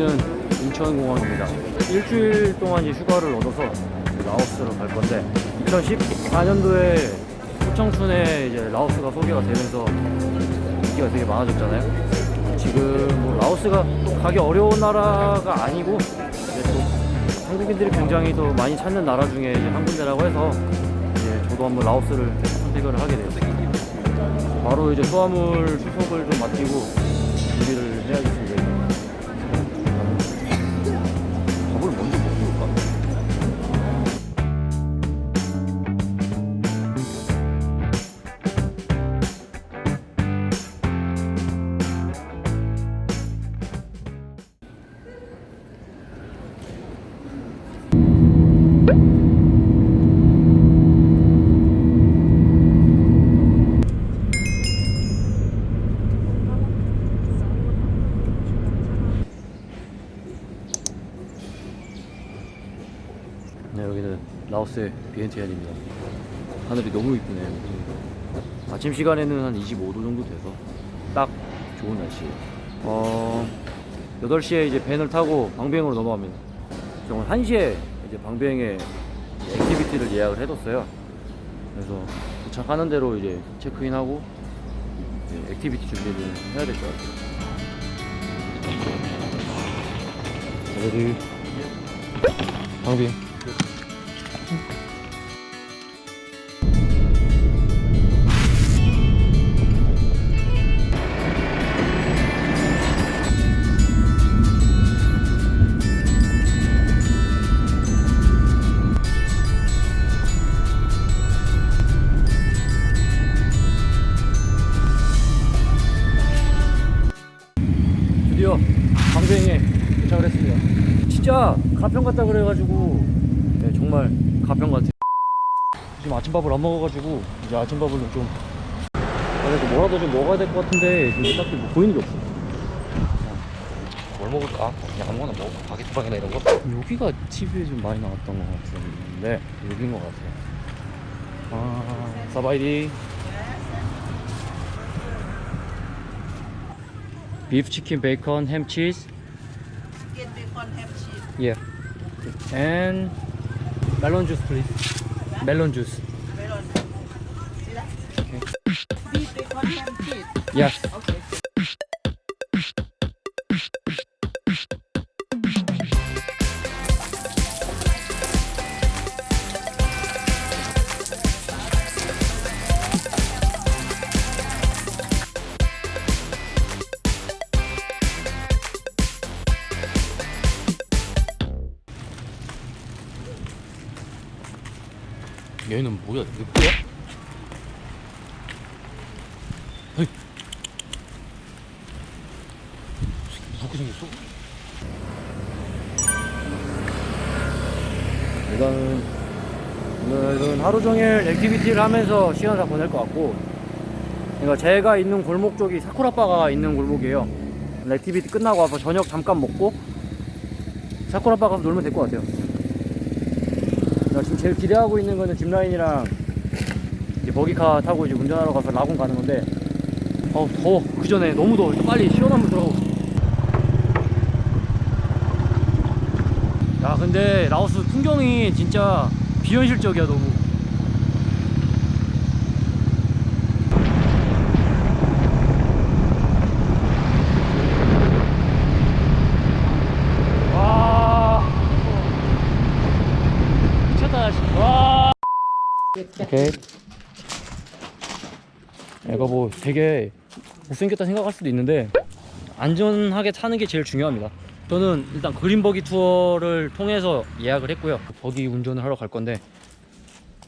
인천공항입니다. 일주일 동안 휴가를 얻어서 라오스로 갈 건데 2014년도에 포청춘에 이제 라오스가 소개가 되면서 인기가 되게 많아졌잖아요. 지금 뭐 라오스가 또 가기 어려운 나라가 아니고 또 한국인들이 굉장히 더 많이 찾는 나라 중에 이제 한 군데라고 해서 이제 저도 한번 라오스를 선택을 하게 되었습니다. 바로 이제 수화물 수속을 좀 맡기고 준비를 해야겠습니다. 라오스의 비엔티안입니다. 하늘이 너무 이쁘네요. 아침 시간에는 한 25도 정도 돼서 딱 좋은 날씨예요. 어, 8시에 이제 van을 타고 방비엥으로 넘어갑니다. 저는 1시에 이제 방비엥에 activity를 예약을 해뒀어요. 그래서 도착하는 대로 이제 체크인하고 이제 activity 준비를 해야 될 것 같아요. 방배 드디어 방배행에 도착을 했습니다. 진짜 가평 갔다 그래가지고 네, 정말 가평 같아요. 지금 아침밥을 안 먹어가지고 이제 아침밥을 좀 그래도 뭐라도 좀 먹어야 될 것 같은데 지금 딱히 뭐 보이는 게 없어. 뭘 먹을까? 그냥 아무거나 먹어 바게트빵이나 이런 거? 여기가 TV에 좀 많이 나왔던 것 같은데 여기인 것 같아요. 아, 사바이디. 비프 치킨 베이컨 햄 치즈. Chicken bacon ham cheese. Yeah. And melon juice, please. Melon juice. Melon. Okay. Beef bacon ham cheese. Yes. Okay. 얘는 뭐야? 늑대야? hey 무섭게 생겼어? 일단은 오늘은 하루 종일 activity를 하면서 시간을 다 보낼 것 같고 그러니까 제가 있는 골목 쪽이 사쿠라바가 있는 골목이에요 activity 끝나고 와서 저녁 잠깐 먹고 사쿠라바 가서 놀면 될 것 같아요 나 지금 제일 기대하고 있는 거는 짚라인이랑 이제 버기카 타고 이제 운전하러 가서 라군 가는 건데 어우 더워. 그 전에 너무 더워. 빨리 시원한 물 들어가고. 야 근데 라오스 풍경이 진짜 비현실적이야 너무 와 미쳤다 진짜 와 오케이. 얘가 뭐 되게 못생겼다 생각할 수도 있는데 안전하게 타는 게 제일 중요합니다. 저는 일단 그린버기 투어를 통해서 예약을 했고요. 버기 운전을 하러 갈 건데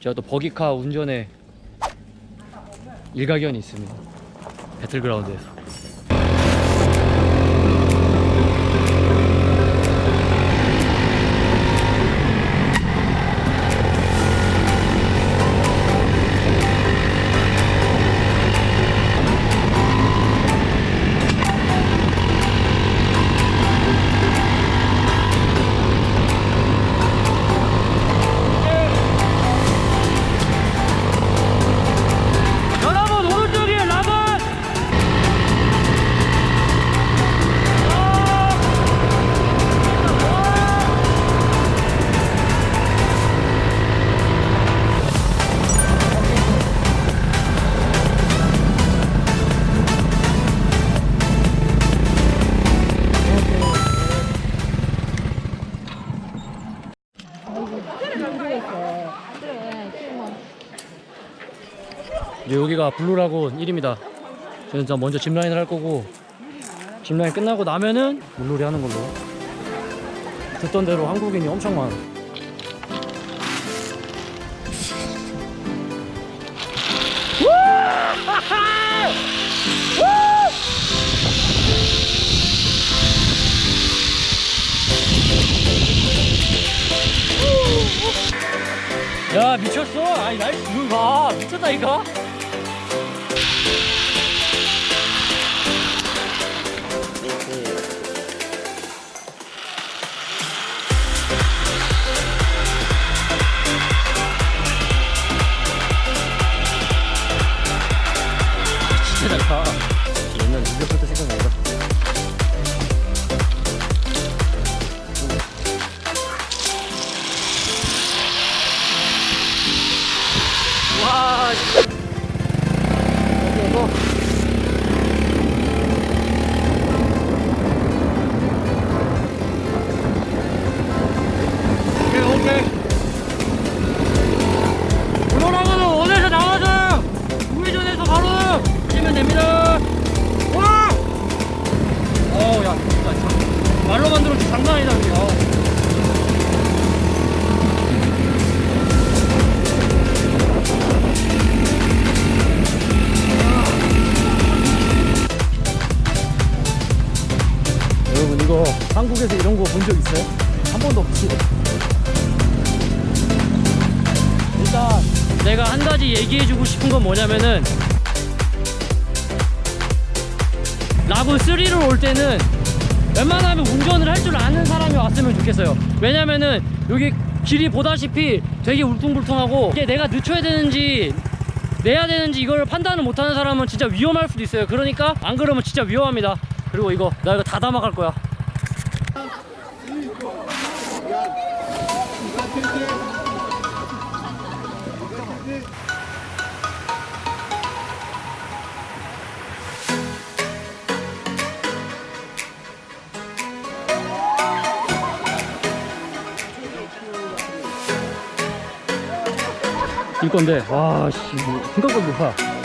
제가 또 버기카 운전에 일가견이 있습니다. 배틀그라운드에서 이제 여기가 블루라군 1입니다. 저는 일단 먼저 짚라인을 할 거고 짚라인 끝나고 나면은 물놀이 하는 걸로. 듣던 대로 한국인이 엄청 많아. 야 미쳤어? 날 이거 봐 미쳤다 이거? 와 없지. 일단 내가 한 가지 얘기해주고 싶은 건 뭐냐면은 라군 3를 올 때는 웬만하면 운전을 할 줄 아는 사람이 왔으면 좋겠어요. 왜냐면은 여기 길이 보다시피 되게 울퉁불퉁하고 이게 내가 늦춰야 되는지 내야 되는지 이걸 판단을 못하는 사람은 진짜 위험할 수도 있어요. 그러니까 안 그러면 진짜 위험합니다. 그리고 이거 나 이거 다 담아갈 거야 이 건데 와씨 뭐, 생각보다 높아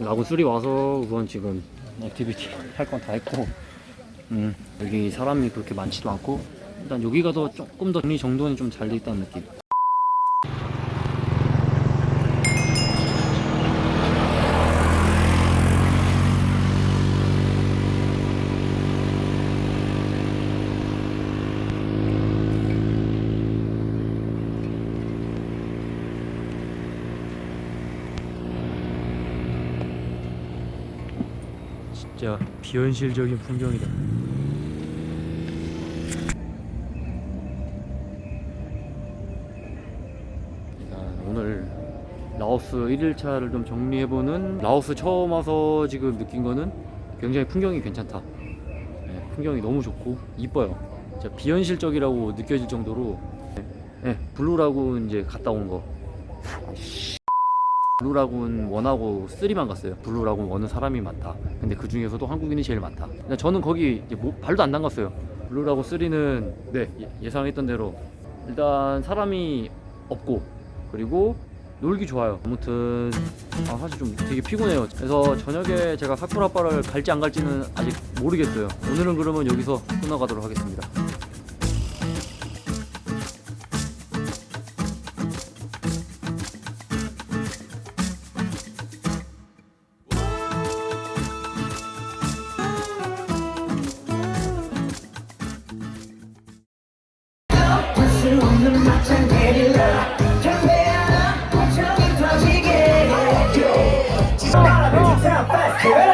라군 three 와서 우선 지금 activity 할 건 다 했고 음, 여기 사람이 그렇게 많지도 않고 일단 여기가 더 조금 더 정리 정돈이 좀 잘 돼 있다는 느낌 진짜 비현실적인 풍경이다. 오늘 라오스 1일차를 좀 정리해보는 라오스 처음 와서 지금 느낀 거는 굉장히 풍경이 괜찮다. 네, 풍경이 너무 좋고 이뻐요. 진짜 비현실적이라고 느껴질 정도로 네, 네, 블루라군 이제 갔다 온 거. 블루라군 one하고 3만 갔어요. 블루라군 one은 사람이 많다. 근데 그 중에서도 한국인이 제일 많다. 저는 거기 이제 뭐- 발도 안 담갔어요. 블루라군 3는 네 예- 예상했던 대로 일단 사람이 없고 그리고 놀기 좋아요. 아무튼 아, 사실 좀 되게 피곤해요. 그래서 저녁에 제가 사쿠라바를 갈지 안 갈지는 아직 모르겠어요. 오늘은 그러면 여기서 끝나가도록 하겠습니다. 수 없는 막장 내릴라. 지